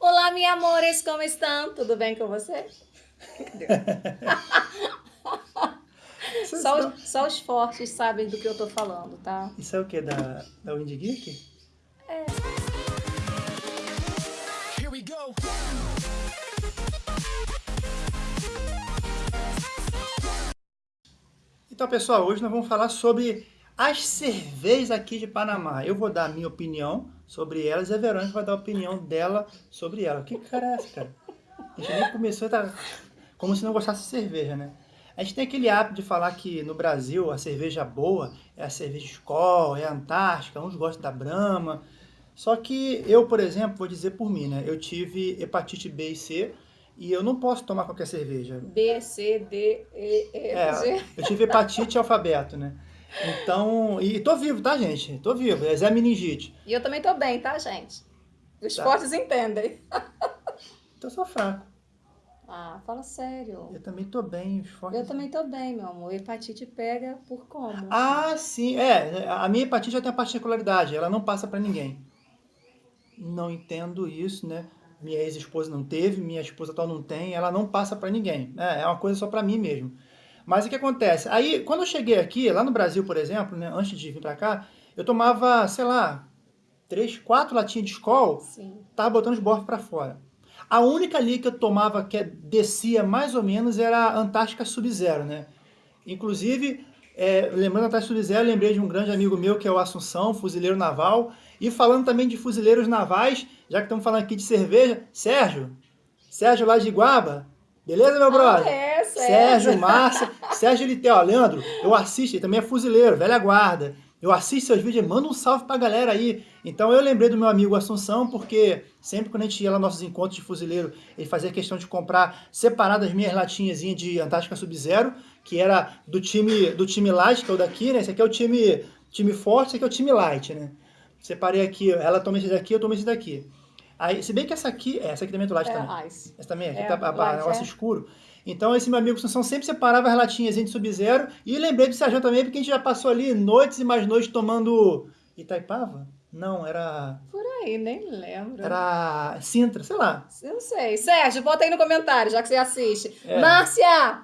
Olá, minha amores, como estão? Tudo bem com você? só, os, só os fortes sabem do que eu tô falando, tá? Isso é o que? Da, da Windy Geek? É. Here we go. Então, pessoal, hoje nós vamos falar sobre as cervejas aqui de Panamá. Eu vou dar a minha opinião sobre elas e a Verônica vai dar a opinião dela sobre ela. Que cara é essa, cara? A gente nem começou, tá como se não gostasse de cerveja, né? A gente tem aquele hábito de falar que no Brasil a cerveja boa é a cerveja Skol, é a Antártica, uns gostam da Brahma. Só que eu, por exemplo, vou dizer por mim, né? Eu tive hepatite B e C e eu não posso tomar qualquer cerveja. B, C, D, E, E, É, G. eu tive hepatite alfabeto, né? Então, e tô vivo, tá, gente? Tô vivo, é Zé Meningite. E eu também tô bem, tá, gente? Os Tá. fortes entendem. Então eu sou fraco. Ah, fala sério. Eu também tô bem, os fortes. Eu também tô bem, meu amor. Hepatite pega por como? Ah, sim, é. A minha hepatite já tem a particularidade, ela não passa pra ninguém. Não entendo isso, né? Minha ex-esposa não teve, minha esposa atual não tem, ela não passa pra ninguém. É, é uma coisa só pra mim mesmo. Mas o que acontece? Aí, quando eu cheguei aqui, lá no Brasil, por exemplo, né, antes de vir pra cá, eu tomava, sei lá, três, quatro latinhas de Skol, Sim. tava botando os bordos pra fora. A única ali que eu tomava que descia mais ou menos era a Antártica Sub-Zero, né? Inclusive, é, lembrando da Antártica Sub-Zero, lembrei de um grande amigo meu que é o Assunção, fuzileiro naval. E falando também de fuzileiros navais, já que estamos falando aqui de cerveja, Sérgio, Sérgio lá de Iguaba, beleza, meu brother? Ah, é, Sérgio. Sérgio, Márcia, Sérgio ele tem, ó, Leandro, eu assisto, ele também é fuzileiro, velha guarda. Eu assisto seus vídeos, manda um salve pra galera aí. Então eu lembrei do meu amigo Assunção, porque sempre quando a gente ia lá nos nossos encontros de fuzileiro, ele fazia questão de comprar separadas as minhas latinhas de Antártica Sub-Zero, que era do time do time light, que é o daqui, né? Esse aqui é o time, time forte, esse aqui é o time light, né? Separei aqui, ela toma esse daqui, eu tomo esse daqui. Aí, se bem que essa aqui, essa aqui também é do light também. É ice. Essa também, aqui É, tá a, a, light, negócio é. escuro. Então, esse meu amigo Assunção sempre separava as latinhas de Sub-Zero. E lembrei do Sérgio também, porque a gente já passou ali noites e mais noites tomando Itaipava? Não, era. Por aí, nem lembro. Era Sintra, sei lá. Eu não sei. Sérgio, bota aí no comentário, já que você assiste. É. Márcia!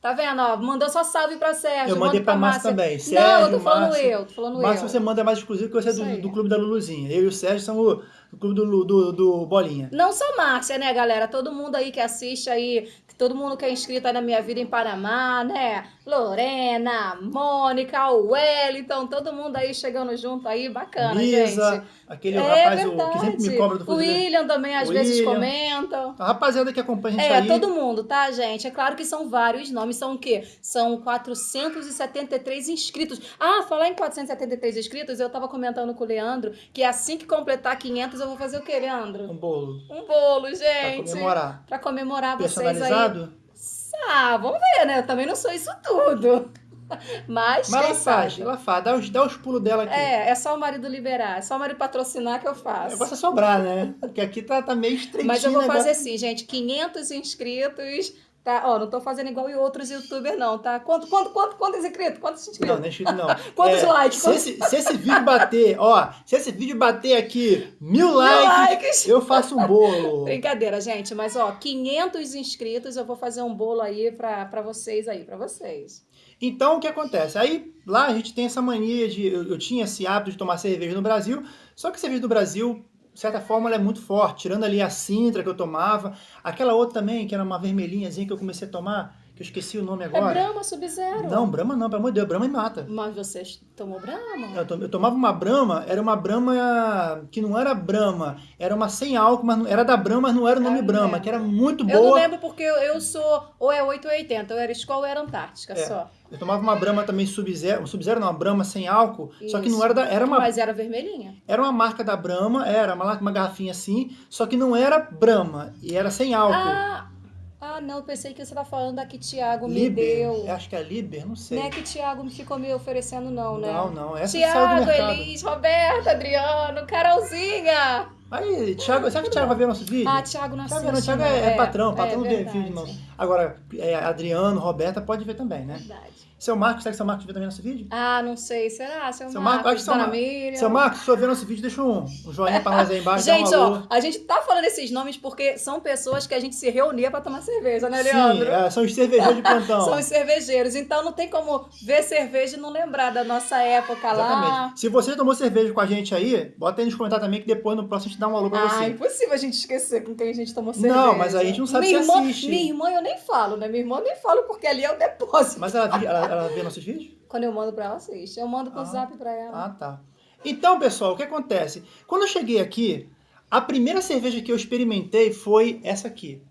Tá vendo? Ó, mandou só salve pra Sérgio. Eu mandei manda pra Márcia também. não, eu Sérgio, tô falando Márcia. eu, tô falando Márcia eu. você manda mais exclusivo, porque você é do, do clube da Luluzinha. Eu e o Sérgio somos do clube do, do, do Bolinha. Não só Márcia, né, galera? Todo mundo aí que assiste aí, todo mundo que é inscrito aí na Minha Vida em Panamá, né? Lorena, Mônica, o Wellington, todo mundo aí chegando junto aí, bacana, Lisa, gente. aquele é rapaz o, que sempre me cobra do O fuzileiro. William também às William. vezes comentam. A rapaziada que acompanha a gente É, aí. todo mundo, tá, gente? É claro que são vários nomes. São o quê? São 473 inscritos. Ah, falar em 473 inscritos, eu tava comentando com o Leandro que assim que completar 500 eu vou fazer o quê, Leandro? Um bolo. Um bolo, Pra gente. comemorar. Pra comemorar vocês aí. Personalizado? Ah, vamos ver, né? Eu também não sou isso tudo. Mas, Mas ela faz, ela faz. Dá os, dá os pulos dela aqui. É, é só o marido liberar, é só o marido patrocinar que eu faço. negócio é sobrar, né? Porque aqui tá, tá meio estreitinho. Mas eu vou fazer negócio. assim, gente, 500 inscritos, tá? Ó, não tô fazendo igual em outros youtubers não, tá? Quanto, quanto, quanto, quantos inscritos? Quantos Não, inscritos? não é inscrito não. Quantos É, likes? Se Quantos- esse, se esse vídeo bater, ó, se esse vídeo bater aqui mil likes, likes. eu faço um bolo. Brincadeira, gente, mas ó, 500 inscritos eu vou fazer um bolo aí pra, pra vocês aí, pra vocês. Então, o que acontece? Aí, lá a gente tem essa mania de... Eu, eu tinha esse hábito de tomar cerveja no Brasil, só que cerveja do Brasil, de certa forma, ela é muito forte. Tirando ali a Sintra que eu tomava, aquela outra também, que era uma vermelhinhazinha que eu comecei a tomar, que eu esqueci o nome É agora. Brahma Sub-Zero. Não, Brahma não, pelo amor de Deus, Brahma me mata. Mas você tomou Brahma? Eu, to- eu tomava uma Brahma, era uma Brahma que não era Brahma, era uma sem álcool, mas não- era da Brahma, mas não era o nome Ah, Brahma, que era muito Eu não boa. lembro porque eu, eu sou ou é 8 ou 80, eu era escola ou era Antártica É. só. Eu tomava uma Brahma também Sub-Zero, Sub-Zero não, uma Brahma sem álcool, só que Isso. não era da, era uma, Mas era vermelhinha. era uma marca da Brahma, era uma, uma garrafinha assim, só que não era Brahma, e era sem álcool. Ah, ah, não, pensei que você tá falando da que Thiago me deu. eu acho que é Liber, não sei. Não é que Thiago me ficou me oferecendo, não, né? Não, não, essa Tiago. Elis, Roberto, Adriano, Carolzinha. Aí, Thiago, será que o Thiago vai ver nosso vídeo? Ah, Thiago não assiste, não, Thiago né? é, é patrão, patrão é do vídeo nosso. Agora, é, Adriano, Roberta, pode ver também, né? Verdade. Seu Marcos, será que seu Marcos vê também nosso vídeo? Ah, não sei. Será? Seu, Seu Marcos, Marcos, acho que seu Mar-. Seu Marcos, se for ver nosso vídeo, deixa um, um joinha pra nós aí embaixo. Gente, ó, a gente tá falando esses nomes porque são pessoas que a gente se reunia pra tomar cerveja, né, Sim, Leandro? é, são os cervejeiros de plantão. São os cervejeiros. Então não tem como ver cerveja e não lembrar da nossa época lá. Exatamente. Se você tomou cerveja com a gente aí, bota aí nos comentários também que depois no próximo gente dá um alô pra Ah, você. impossível a gente esquecer com quem a gente tomou cerveja. Não, mas a gente não sabe minha se irmã, assiste. Minha irmã eu nem falo, né? Minha irmã eu nem falo porque ali é o depósito. Mas ela, ela, ela vê nossos vídeos? Quando eu mando pra ela, assiste. Eu mando com o Ah. zap pra ela. Ah, tá. Então, pessoal, o que acontece? Quando eu cheguei aqui, a primeira cerveja que eu experimentei foi essa aqui.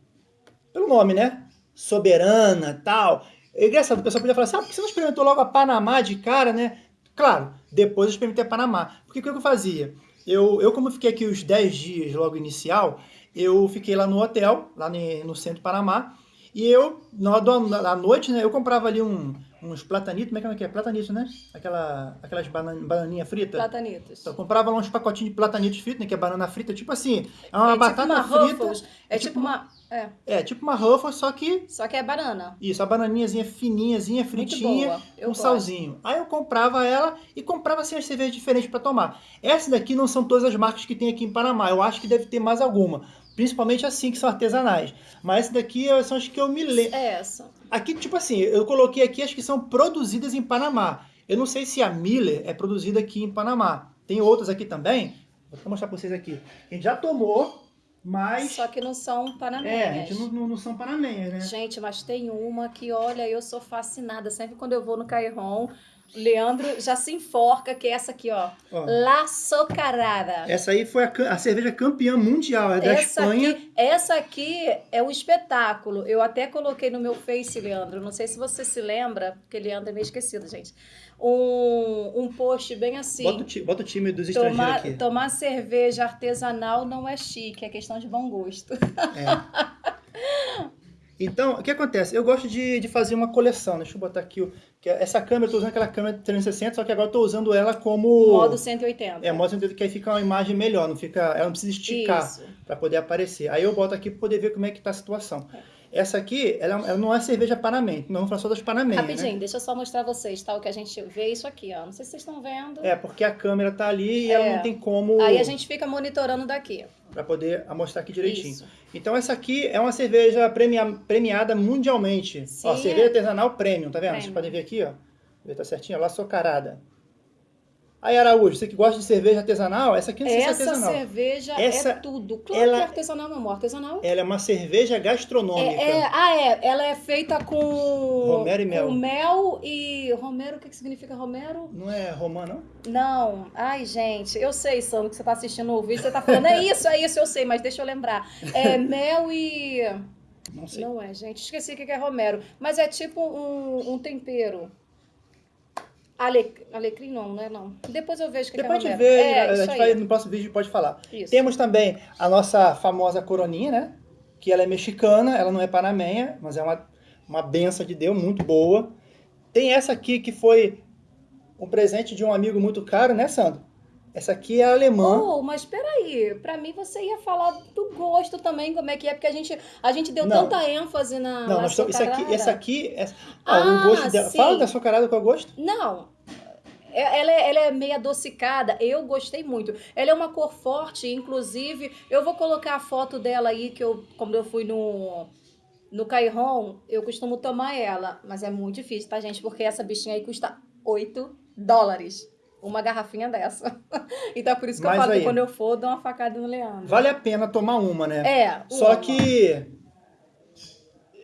Pelo nome, né? Soberana, tal. É engraçado, o pessoal podia falar assim, ah, por que você não experimentou logo a Panamá de cara, né? Claro, depois eu experimentei a Panamá. Porque o que eu fazia? Eu, eu como fiquei aqui os 10 dias logo inicial, eu fiquei lá no hotel, lá no centro de Panamá, e eu, na do- noite, né, eu comprava ali um, uns platanitos, como é que é? Platanito, né? Aquela, aquelas banan, bananinha frita. Platanitos. Então, eu comprava lá uns pacotinhos de platanitos fritos, né? Que é banana frita, tipo assim, é uma é batata tipo uma frita. Ruffles. É é tipo, tipo uma... É, É, tipo uma Ruffles, só que só que é banana. isso, a bananinhazinha fininhazinha, fritinha, com gosto. salzinho. Aí eu comprava ela e comprava assim as cervejas diferentes para tomar. Essas daqui não são todas as marcas que tem aqui em Panamá. Eu acho que deve ter mais alguma. Principalmente assim, que são artesanais. Mas essas daqui eh, são as que eu me lembro. É essa. Aqui, tipo assim, eu coloquei aqui as que são produzidas em Panamá. Eu não sei se a Miller é produzida aqui em Panamá. Tem outras aqui também. Vou mostrar pra vocês aqui. A gente já tomou, mas... Só que não são É, a panamenhas. gente não, não, não são panamenhas, né? Gente, mas tem uma que, olha, eu sou fascinada. Sempre quando eu vou no Cairon, Leandro já se enforca, que é essa aqui, ó. Ó, La Socarada. essa aí foi a, a cerveja campeã mundial, é da Essa Espanha. aqui, essa aqui é o espetáculo. Eu até coloquei no meu Face, Leandro. Não sei se você se lembra, porque Leandro é meio esquecido, gente. Um, um post bem assim. Bota, o bota o time dos estrangeiros Tomar, aqui. tomar cerveja artesanal não é chique, é questão de bom gosto. É. Então, o que acontece? Eu gosto de, de fazer uma coleção. Deixa eu botar aqui. o- que é- essa câmera, eu tô usando aquela câmera 360, só que agora eu tô usando ela como... Modo 180. É, modo 180, que aí fica uma imagem melhor, não fica, ela não precisa esticar. Para poder aparecer. Aí eu boto aqui para poder ver como é que tá a situação. Essa aqui, ela, ela não é cerveja Panamém. Não vamos falar só das Panamém, Rapidinho, né? deixa eu só mostrar vocês, tá? O que a gente vê isso aqui, ó. Não sei se vocês estão vendo. É, porque a câmera tá ali e ela É. não tem como Aí a gente fica monitorando daqui. para poder mostrar aqui direitinho. Isso. Então essa aqui é uma cerveja premia- premiada mundialmente. Ó, Sim. cerveja artesanal premium, tá vendo? Vocês Premium. podem ver aqui, ó. Ver, tá certinho, ó, lá socarada. Aí Araújo, você que gosta de cerveja artesanal, essa aqui não sei se é Essa artesanal. cerveja Essa- é tudo. Claro ela- que é artesanal, meu amor. Artesanal. Ela é uma cerveja gastronômica. É, é- ah, é. Ela é feita com. Romero e mel. Com mel e. Romero, o que, que significa Romero? Não é romã, não? Não. Ai, gente, eu sei, Sandro, que você tá assistindo o vídeo, você tá falando, é isso, é isso, eu sei, mas deixa eu lembrar. É mel e. Não sei. Não é, gente, esqueci o que que é Romero. Mas é tipo um, um tempero. Ale... Alecrim não, né? Não. Depois eu vejo o que, Depois que é gente Romero. vê, é, a gente vai, no próximo vídeo pode falar. Isso. Temos também a nossa famosa coroninha, né? Que ela é mexicana, ela não é panamenha, mas é uma, uma benção de Deus, muito boa. Tem essa aqui que foi um presente de um amigo muito caro, né, Sandro? Essa aqui é alemã. Oh, mas peraí, pra mim você ia falar do gosto também, como é que é, porque a gente, a gente deu Não. tanta ênfase na não, isso aqui, essa aqui, é, Ah, ó, o gosto dela. sim. Fala da açucarada qual é o gosto? Não. É- Ela é, ela é meio adocicada, eu gostei muito. Ela é uma cor forte, inclusive, eu vou colocar a foto dela aí, que eu, quando eu fui no, no Cairon, eu costumo tomar ela. Mas é muito difícil, tá, gente? Porque essa bichinha aí custa 8 dólares. Uma garrafinha dessa. então é por isso que Mas eu falo aí- que quando eu for, eu dou uma facada no Leandro. Vale a pena tomar uma, né? É. Só uma. que.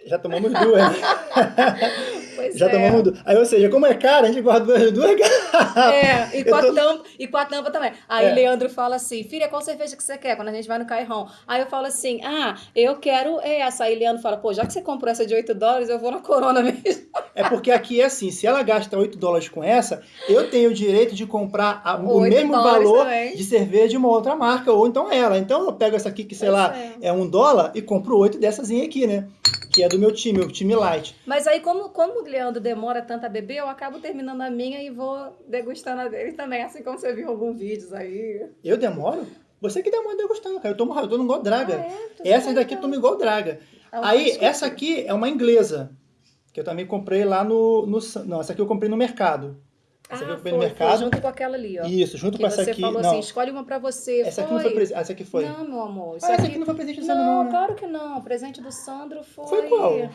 Já tomamos duas. Pois Já é. tomamos duas. Aí, ou seja, como é caro, a gente guarda duas, duas garrafas. É, e com, a tô- tampa, e com a tampa também. Aí É. Leandro fala assim, filha, qual cerveja que você quer quando a gente vai no Cairon? Aí eu falo assim, ah, eu quero essa. Aí Leandro fala, pô, já que você comprou essa de 8 dólares, eu vou na Corona mesmo. É porque aqui é assim, se ela gasta 8 dólares com essa, eu tenho o direito de comprar a- o 8 mesmo valor também. de cerveja de uma outra marca, ou então ela. Então eu pego essa aqui, que sei Pois lá, é. é um dólar, e compro oito dessas aqui, né? Que é do meu time, o time light. Mas aí, como, como o Leandro demora tanto a beber, eu acabo terminando a minha e vou degustando a dele também. Assim como você viu em alguns vídeos aí. Eu demoro? Você que uma degustando, cara. Eu tomo eu tomo igual draga. Ah, é? Essas daqui eu então. tomo igual draga. Ah, Aí, desculpa. essa aqui é uma inglesa. Que eu também comprei lá no, no. Não, essa aqui eu comprei no mercado. Essa eu Ah, comprei foi, no mercado. foi junto com aquela ali, ó. Isso, junto com essa você aqui. falou não, assim, escolhe uma pra você. essa aqui não foi presente. Essa aqui foi. Não, meu amor. Ah, essa aqui... aqui não foi presente do Não, Sandro, não, né? claro que não. O presente do Sandro foi... Foi qual?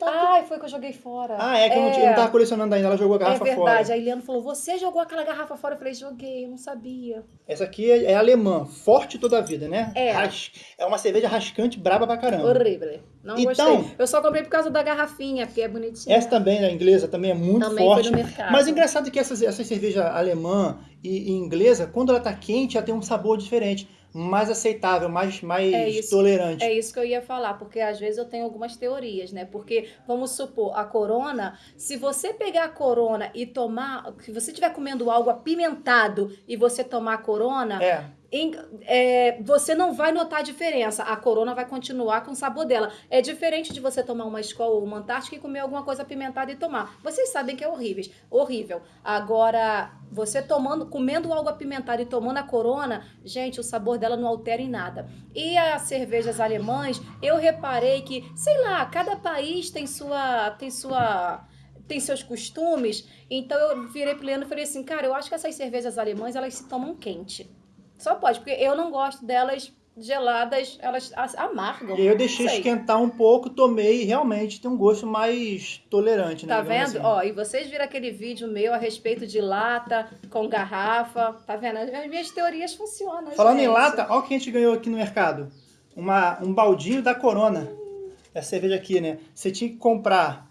Não aqui. Ai, foi que eu joguei fora. Ah, é que eu, não, eu não tava colecionando ainda, ela jogou a É garrafa verdade. fora. Aí Leandro falou, você jogou aquela garrafa fora? Eu falei, joguei, eu não sabia. Essa aqui é, é alemã, forte toda a vida, né? É. Ras- é uma cerveja rascante, braba pra caramba. Horrível. Não Então- gostei. Eu só comprei por causa da garrafinha, porque é bonitinha. Essa também, a inglesa, também é muito Também forte. foi no mercado. Mas o engraçado é que essa, essa cerveja alemã e, e inglesa, quando ela tá quente, ela tem um sabor diferente. Mais aceitável, mais, mais É isso. tolerante. É isso que eu ia falar, porque às vezes eu tenho algumas teorias, né? Porque, vamos supor, a corona, se você pegar a corona e tomar, se você estiver comendo algo apimentado e você tomar a corona, É. em- é, você não vai notar a diferença. A corona vai continuar com o sabor dela. É diferente de você tomar uma escola ou uma antártica e comer alguma coisa apimentada e tomar. Vocês sabem que é horrível. horrível. Agora, você tomando, comendo algo apimentado e tomando a corona, gente, o sabor dela não altera em nada. E as cervejas alemãs, eu reparei que, sei lá, cada país tem sua. tem sua tem seus costumes, então eu virei pro Leandro e falei assim, cara, eu acho que essas cervejas alemãs, elas se tomam quente. Só pode, porque eu não gosto delas geladas, elas as- amargam. E eu deixei esquentar um pouco, tomei e realmente tem um gosto mais tolerante, né? Tá vendo? assim. Ó, e vocês viram aquele vídeo meu a respeito de lata com garrafa. Tá vendo? As minhas teorias funcionam. Falando em gente. lata, olha o que a gente ganhou aqui no mercado. Uma, um baldinho da Corona. Essa cerveja aqui, né? Você tinha que comprar.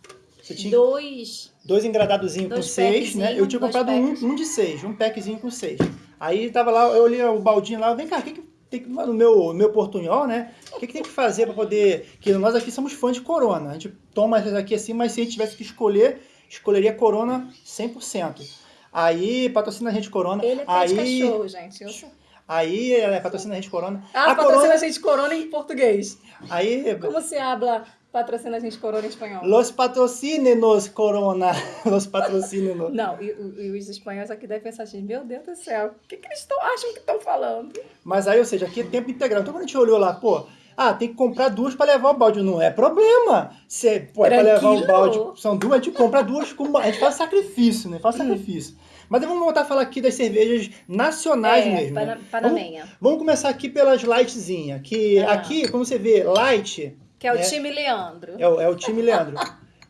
Dois. dois engradadozinhos com seis, né? Eu tinha comprado um, um de seis, um packzinho com seis. Aí tava lá, eu olhei o baldinho lá, vem cá, o que, que tem que no meu, no meu portunhol, né? O que, que tem que fazer para poder. Que nós aqui somos fãs de Corona. A gente toma essas aqui assim, mas se a gente tivesse que escolher, escolheria Corona 100%. Aí patrocina a gente Corona. Ele é aí, de cachorro, gente. Eu sou... aí é, patrocina a gente Corona. Ah, a patrocina Corona, a gente corona em português. aí Como se habla patrocina a gente corona espanhol? Los patrocínenos Corona. Los patrocínenos. Não, e, e- os espanhóis aqui devem pensar assim, meu Deus do céu, o que, que eles tão, acham que estão falando? Mas aí, ou seja, aqui é tempo integral. Então quando a gente olhou lá, pô, ah, tem que comprar duas para levar o balde. Não é problema. Se, pô, é para levar o balde, são duas, a gente compra duas, com, a gente faz sacrifício, né? Faz sacrifício. Mas vamos voltar a falar aqui das cervejas nacionais é, mesmo. pana, né? Vamos, vamos começar aqui pelas lightzinhas. Que Ah. aqui, como você vê, light que é o né? time Leandro. é, o- é o time Leandro.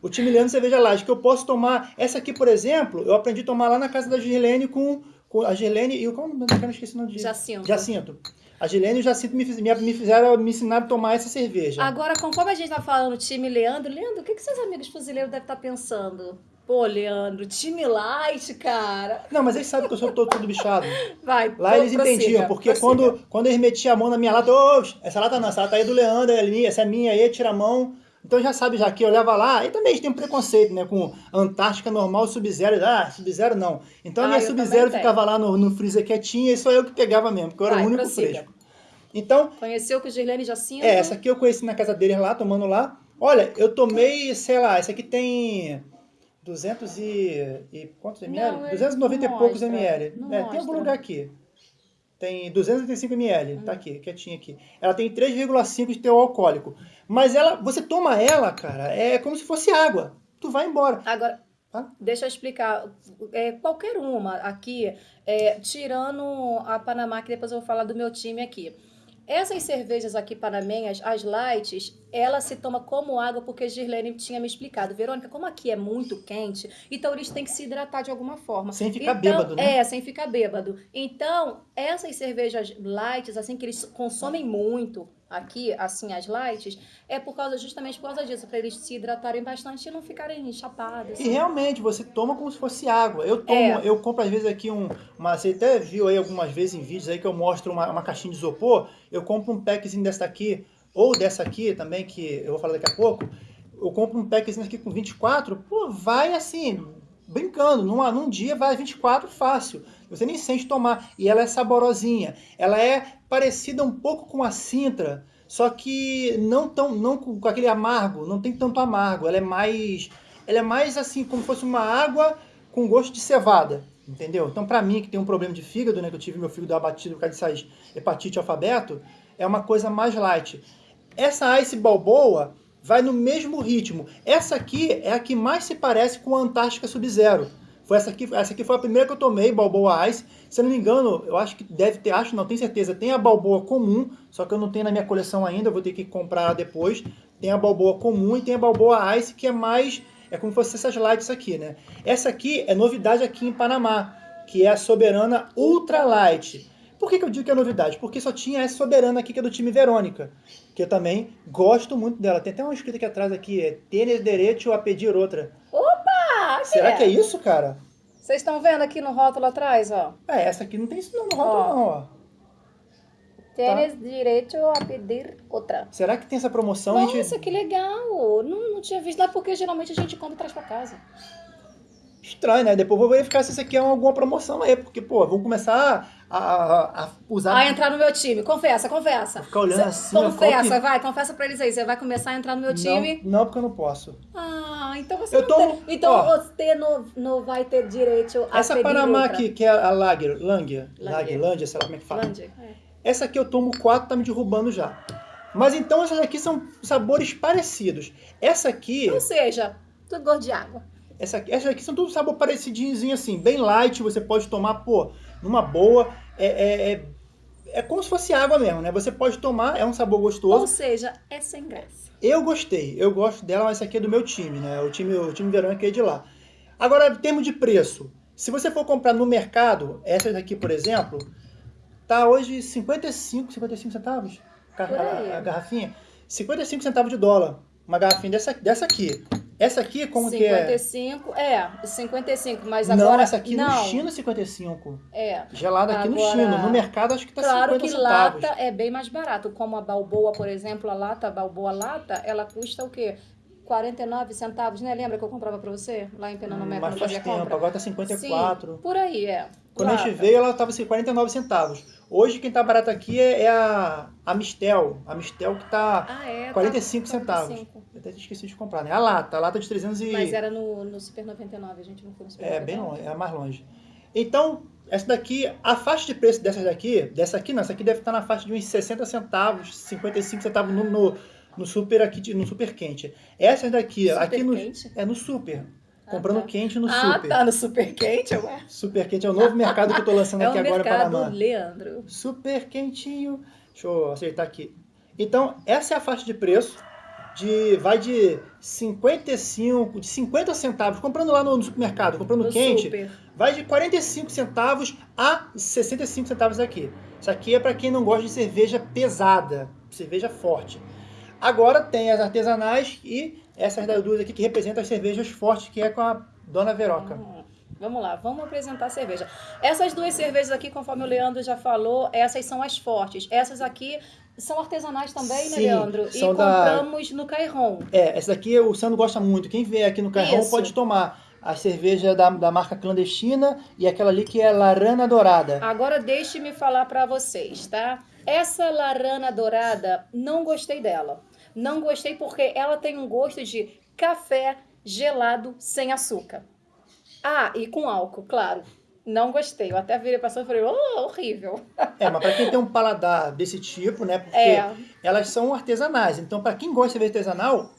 O time Leandro cerveja light, que eu posso tomar. Essa aqui, por exemplo, eu aprendi a tomar lá na casa da Girlene com, com a Girlene e o. Como eu não esqueci o nome de Jacinto. Jacinto. A Girlene e o Jacinto me, me, me fizeram, me ensinaram a tomar essa cerveja. Agora, conforme a gente tá falando time Leandro, Leandro, o que, que seus amigos fuzileiros devem estar pensando? Pô, Leandro, time light, cara. Não, mas eles sabem que eu sou todo, todo bichado. Vai, Lá eles prossiga, entendiam, porque prossiga. quando, quando eles metiam a mão na minha lata, ô, essa lata não, essa lata aí é do Leandro, é minha, essa é minha aí, tira a mão. Então já sabe já que eu olhava lá, e também têm um preconceito, né, com Antártica normal, Sub-Zero, ah, Sub-Zero não. Então a Ah, minha eu Sub-Zero ficava lá no, no freezer quietinha e só eu que pegava mesmo, porque eu era Vai, o único prossiga. fresco. Então, Conheceu com o Girlene Jacinto? é, essa aqui eu conheci na casa deles lá, tomando lá. Olha, eu tomei, sei lá, essa aqui tem 200 e, e quantos ml? Não, ele 290 e não poucos mostra, ml. É, tem algum lugar aqui. Tem 285 ml, Hum. tá aqui, quietinha aqui. Ela tem 3,5 de teor alcoólico. Mas ela, você toma ela, cara, é como se fosse água. Tu vai embora. Agora, Tá? deixa eu explicar. É, qualquer uma aqui, é, tirando a Panamá, que depois eu vou falar do meu time aqui. Essas cervejas aqui panamenhas, as lights, ela se toma como água porque Girlene tinha me explicado. Verônica, como aqui é muito quente, então eles têm que se hidratar de alguma forma. Sem ficar Então, bêbado, né? É, sem ficar bêbado. Então, essas cervejas lights, assim, que eles consomem muito aqui, assim, as lights, é por causa, justamente por causa disso, para eles se hidratarem bastante e não ficarem chapados. E realmente, você toma como se fosse água. Eu tomo, É. eu compro às vezes aqui um. Uma, você até viu aí algumas vezes em vídeos aí que eu mostro uma, uma caixinha de isopor. Eu compro um packzinho dessa aqui, ou dessa aqui também, que eu vou falar daqui a pouco. Eu compro um packzinho aqui com 24, pô, vai assim, brincando. Num, num dia vai 24 fácil. Você nem sente tomar. E ela é saborosinha. Ela é parecida um pouco com a Sintra, só que não tão não com, com aquele amargo, não tem tanto amargo. Ela é mais ela é mais assim como se fosse uma água com gosto de cevada. Entendeu? Então, pra mim, que tem um problema de fígado, né? Que eu tive meu fígado abatido por causa dessas hepatite alfabeto, é uma coisa mais light. Essa Ice Balboa vai no mesmo ritmo. Essa aqui é a que mais se parece com a Antártica Sub-Zero. Foi essa aqui, essa aqui foi a primeira que eu tomei, Balboa Ice. Se eu não me engano, eu acho que deve ter, acho não, tenho certeza. Tem a Balboa comum, só que eu não tenho na minha coleção ainda, vou ter que comprar depois. Tem a Balboa comum e tem a Balboa Ice, que é mais, é como se fosse essas lights aqui, né? Essa aqui é novidade aqui em Panamá, que é a Soberana Ultra Light. Por que, que eu digo que é novidade? Porque só tinha essa Soberana aqui, que é do time Verônica, que eu também gosto muito dela. Tem até uma escrita aqui atrás aqui, é Tênis Direito a Pedir Outra. Será que é isso, cara? Vocês estão vendo aqui no rótulo atrás, ó? É, essa aqui não tem isso não no rótulo Ó. não, ó. Tênis direito a pedir outra. Será que tem essa promoção? Nossa, gente... que legal! Não, não tinha visto, não é porque geralmente a gente compra e traz pra casa. Estranho, né? Depois eu vou verificar se isso aqui é alguma promoção aí, porque, pô, vamos começar a, a, usar... Entrar no meu time, confessa, confessa. Ficar olhando Cê- assim, Confessa, que- vai, confessa pra eles aí. Você vai começar a entrar no meu time. Não, não, porque eu não posso. Ah, então você Eu não tomo- tem. Então ó. você não, não vai ter direito a Essa Panamá outra. aqui, que é a Lager, Langer, Lager. Langer, sei lá como é que fala. Lândia, é. Essa aqui eu tomo 4, tá me derrubando já. Mas então essas aqui são sabores parecidos. Essa aqui, Ou seja, tudo gosto de água. essa aqui, essas aqui são tudo sabor parecidinho assim, bem light, você pode tomar, pô, numa boa. É, é, é, é como se fosse água mesmo, né? Você pode tomar, é um sabor gostoso. Ou seja, é sem graça. Eu gostei, eu gosto dela, mas essa aqui é do meu time, né? O time, o time verão aqui é de lá. Agora, em termos de preço, se você for comprar no mercado, essa daqui, por exemplo, tá hoje 55, 55 centavos a, a- a garrafinha. 55 centavos de dólar, uma garrafinha dessa, dessa aqui. Essa aqui, como que é? 55, é, 55, mas não, agora... essa aqui não, no China é 55. É, Gelada aqui no Agora, China. No mercado acho que tá claro 50 que centavos. lata é bem mais barato. Como a Balboa, por exemplo, a lata, a Balboa lata, ela custa o quê? 49 centavos, né? Lembra que eu comprava pra você? Lá em Pernambuco, Mas quando faz tempo, compra? agora tá 54. Sim, por aí, é. Quando a gente Lata. veio, ela estava assim, 49 centavos. Hoje, quem tá barato aqui é, é a, a Mistel. A Mistel que tá Ah, é. tá 45 centavos. 45. Eu até esqueci de comprar, né? A lata, a lata de 300 e... Mas era no, no Super 99, a gente não foi no Super É, 99. bem longe, é mais longe. Então, essa daqui, a faixa de preço dessas daqui, dessa aqui não, essa aqui deve estar na faixa de uns 60 centavos, 55 centavos no, no, no super aqui, no super quente. Essas daqui, Super aqui no... quente? É no super. Ah, Comprando tá. quente no Ah, super. tá, no Super Quente, ué. Super quente é o novo mercado que eu tô lançando É aqui agora para mercado Panamá. Leandro. super quentinho. Deixa eu acertar aqui. Então, essa é a faixa de preço. De, vai de 55, de 50 centavos, comprando lá no, no supermercado, comprando No quente, Super. vai de 45 centavos a 65 centavos aqui. Isso aqui é para quem não gosta de cerveja pesada, cerveja forte. Agora tem as artesanais e essas das duas aqui que representam as cervejas fortes, que é com a Dona Veroca. Hum, Vamos lá, vamos apresentar a cerveja. Essas duas cervejas aqui, conforme o Leandro já falou, essas são as fortes. Essas aqui são artesanais também, né, Sim, Leandro? E são da- compramos no Cairon. É, essa daqui o Sandro gosta muito. Quem vier aqui no Isso. pode tomar a cerveja da, da marca clandestina e aquela ali que é Larana Dourada. Agora deixe-me falar pra vocês, tá? Essa larana dourada, não gostei dela. Não gostei porque ela tem um gosto de café gelado sem açúcar. Ah, e com álcool, claro. Não gostei. Eu até virei pra e falei, oh, horrível. É, mas pra quem tem um paladar desse tipo, né? Porque É. elas são artesanais. Então, pra quem gosta de cerveja artesanal,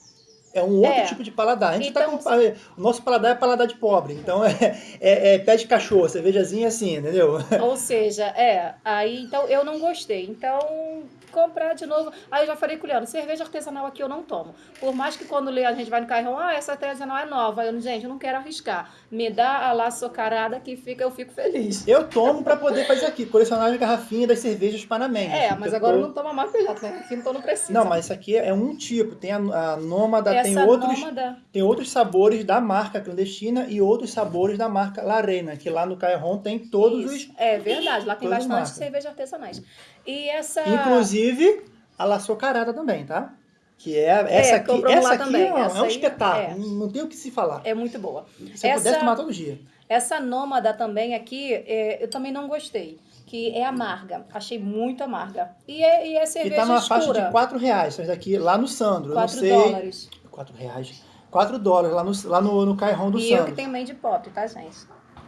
é um outro É. tipo de paladar. A gente Então- tá com. O nosso paladar é paladar de pobre. Então, é, é, é pé de cachorro, cervejazinha assim, entendeu? Ou seja, é, aí então eu não gostei. Então, comprar de novo. Aí eu já falei com o Leandro, cerveja artesanal aqui eu não tomo. Por mais que quando Leandro, a gente vai no carrão, ah, essa artesanal é nova. Eu, gente, eu não quero arriscar. Me dá a lá socarada que fica, eu fico feliz. Eu tomo pra poder fazer aqui, colecionar as garrafinhas das cervejas panamenhas. É, mas Eu agora eu tô- não tomo mais porque já tem aqui, então não precisa. Não, mas isso aqui é um tipo. Tem a, a Nômada, essa tem outros. nômada, Tem outros sabores da marca clandestina e outros sabores da marca Larena, que lá no Cairon tem todos isso. É verdade, lá tem bastante marcas. cerveja artesanais. E essa. Inclusive a La Socarada também, tá? Que é essa aqui. compramos Essa aqui também. é, um- Essa é um aí, espetáculo. é. Não tem o que se falar. É muito boa. Se essa- pudesse tomar todo dia. Essa nômada também aqui, é, eu também não gostei. Que é amarga. Achei muito amarga. E é, e é E cerveja tá numa escura. faixa de 4 reais. Essas daqui lá no Sandro. eu 4 não sei. dólares. 4 reais. 4 dólares lá no, lá no, no Cairon do e eu Sandro. que tenho made pop, tá, gente?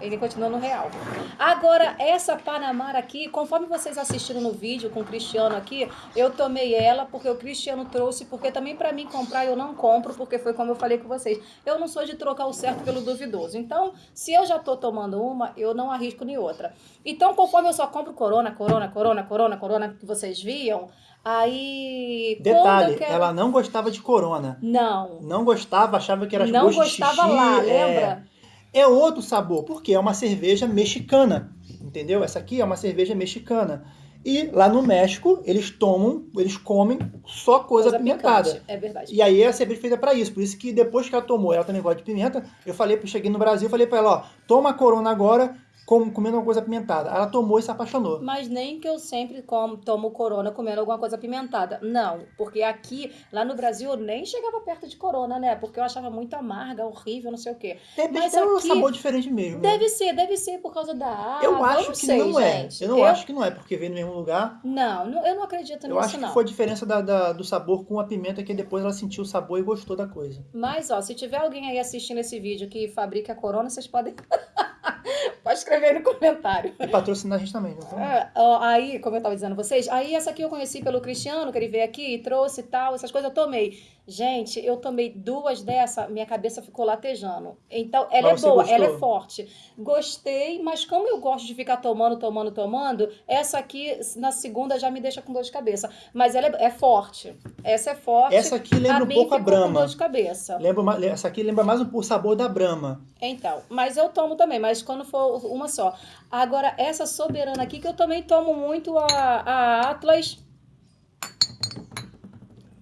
Ele continua no real. Agora, essa Panamara aqui, conforme vocês assistiram no vídeo com o Cristiano aqui, eu tomei ela porque o Cristiano trouxe, porque também para mim comprar eu não compro, porque foi como eu falei com vocês. Eu não sou de trocar o certo pelo duvidoso. Então, se eu já tô tomando uma, eu não arrisco nem outra. Então, conforme eu só compro Corona, Corona, Corona, Corona, Corona, que vocês viam, aí... Detalhe, quero... ela não gostava de Corona. Não. Não gostava, achava que era Não gostava de xixi, lá, é... lembra? É outro sabor, porque é uma cerveja mexicana, entendeu? Essa aqui é uma cerveja mexicana. E lá no México, eles tomam, eles comem só coisa, Coisa apimentada. picante, É verdade. E aí a cerveja é feita pra isso. Por isso que depois que ela tomou, ela também gosta de pimenta, eu falei, eu cheguei no Brasil, falei pra ela, ó, toma a corona agora, com, comendo uma coisa apimentada. Ela tomou e se apaixonou. Mas nem que eu sempre como, tomo corona comendo alguma coisa apimentada. Não, porque aqui, lá no Brasil, eu nem chegava perto de corona, né? Porque eu achava muito amarga, horrível, não sei o quê. De repente Mas um aqui- sabor diferente mesmo. né? Deve ser, deve ser por causa da água. Eu acho não que sei, não é. gente. Eu não acho que não é, porque vem no mesmo lugar. Não, não, eu não acredito Eu nisso, acho que não. foi a diferença da- da- do sabor com a pimenta, que depois ela sentiu o sabor e gostou da coisa. Mas, ó, se tiver alguém aí assistindo esse vídeo que fabrica corona, vocês podem. Pode escrever aí no comentário. E patrocinar a gente também, não tem? É, aí, como eu tava dizendo a vocês, aí essa aqui eu conheci pelo Cristiano, que ele veio aqui e trouxe e tal, essas coisas eu tomei. Gente, eu tomei duas dessa, minha cabeça ficou latejando. Então, ela Mas é boa, ela é gostou? forte. Gostei, mas como eu gosto de ficar tomando, tomando, tomando, essa aqui na segunda já me deixa com dor de cabeça. Mas ela é, é forte. Essa é forte. Essa aqui lembra um mim pouco a ficou com Brahma. dor de cabeça. Lembra, essa aqui lembra mais um, o sabor da Brahma. Então, mas eu tomo também, mas quando for uma só. Agora, essa soberana aqui, que eu também tomo muito a, a Atlas.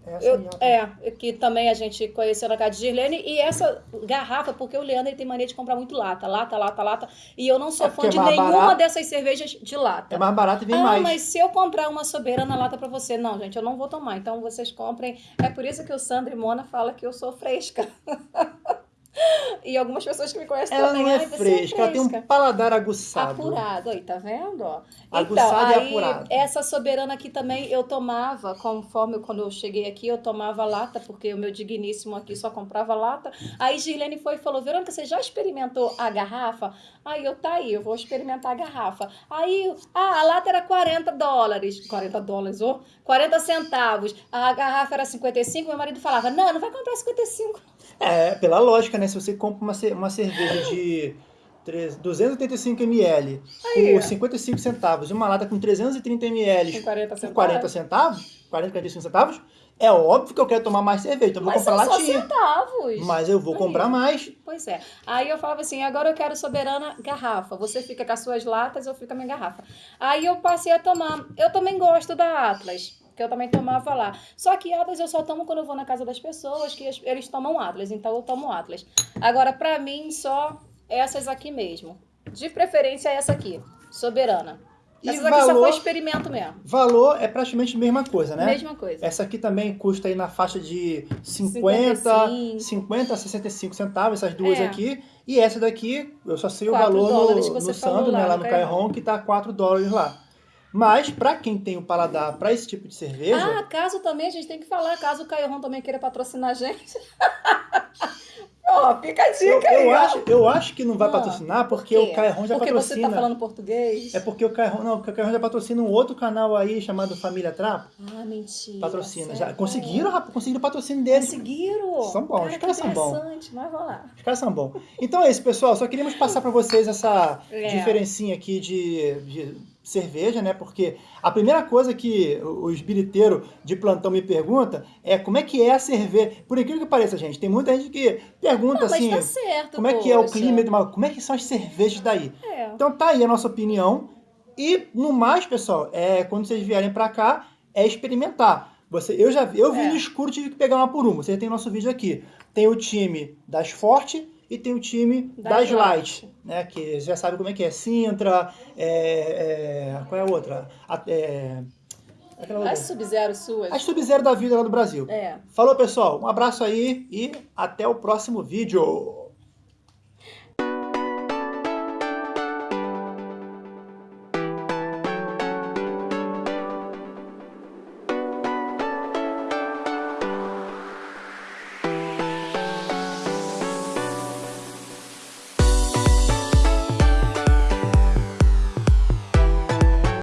Essa Eu, é, que também a gente conheceu na casa de Girlene. E essa garrafa, porque o Leandro ele tem mania de comprar muito lata, lata, lata, lata. E eu não sou É fã de é nenhuma barato. dessas cervejas de lata. É mais barato e vem ah, mais. mas se eu comprar uma soberana lata pra você, não, gente, eu não vou tomar. Então vocês comprem. É por isso que o Sandro e Mona falam que eu sou fresca. e algumas pessoas que me conhecem Ela também. não é "Ai, você fresca, ela tem um paladar aguçado. Apurado, aí, tá vendo? ó? Aguçado e então, aí, apurado. essa soberana aqui também eu tomava, conforme quando eu cheguei aqui, eu tomava lata, porque o meu digníssimo aqui só comprava lata. Aí Girlene foi e falou: Verônica, você já experimentou a garrafa? Aí eu, tá aí, eu vou experimentar a garrafa. Aí, ah, a lata era 40 dólares. 40 dólares, ô? 40 centavos. A garrafa era 55, meu marido falava: Não, não vai comprar 55. É, pela lógica, né? Se você compra uma, ce- uma cerveja de tre- 285 ml Aí. por 55 centavos e uma lata com 330 ml Com 40 por centavos. 40 centavos, 40, 45 centavos, é óbvio que eu quero tomar mais cerveja, então eu vou Mas comprar são só latinha. centavos. Mas eu vou Aí. comprar mais. Pois é. Aí eu falava assim, agora eu quero soberana garrafa. Você fica com as suas latas, eu fico com a minha garrafa. Aí eu passei a tomar. Eu também gosto da Atlas, que eu também tomava lá. Só que Atlas eu só tomo quando eu vou na casa das pessoas, que eles tomam Atlas, então eu tomo Atlas. Agora, pra mim, só essas aqui mesmo. De preferência essa aqui, soberana. E Essas aqui só valor? foi experimento mesmo. Valor é praticamente a mesma coisa, né? Mesma coisa. Essa aqui também custa aí na faixa de 50, 55. 50 a 65 centavos, essas duas É. aqui. E essa daqui, eu só sei o valor no, no Sandro, lá né, lá no. Cairhon, que tá 4 dólares lá. Mas, pra quem tem o paladar pra esse tipo de cerveja, Ah, caso também, a gente tem que falar, caso o Caio também queira patrocinar a gente. Ó, fica a eu, dica aí, eu acho, eu acho que não vai Ah, patrocinar porque o Cairhon já Porque você patrocina. tá falando português? É porque o Cairhon, não, porque o Cairhon já patrocina um outro canal aí chamado Família Trapo. Ah, mentira. Patrocina. Já conseguiram, rapaz, conseguiram o patrocínio deles. Conseguiram? São bons, Cara, os caras são bons. interessante, mas vamos lá. Os caras são bons. Então é isso, pessoal. Só queríamos passar para vocês essa É. diferencinha aqui de, de cerveja, né? Porque a primeira coisa que o o esbiriteiro de plantão me pergunta é como é que é a cerveja. Por incrível que pareça, gente, tem muita gente que pergunta Não, assim, tá certo, como é que é o poxa. clima, como é que são as cervejas daí? É. Então tá aí a nossa opinião. E no mais, pessoal, é quando vocês vierem para cá, é experimentar. Você, eu já vi, eu vi É. no escuro, tive que pegar uma por uma. Você tem o nosso vídeo aqui. Tem o time das Forte e tem o time Das das, Light. Né? Que já sabe como é que é. Sintra, é, é, qual é a outra? A- é. As Sub-Zero suas. As Sub-Zero da vida lá do Brasil. É. Falou, pessoal. Um abraço aí e até o próximo vídeo.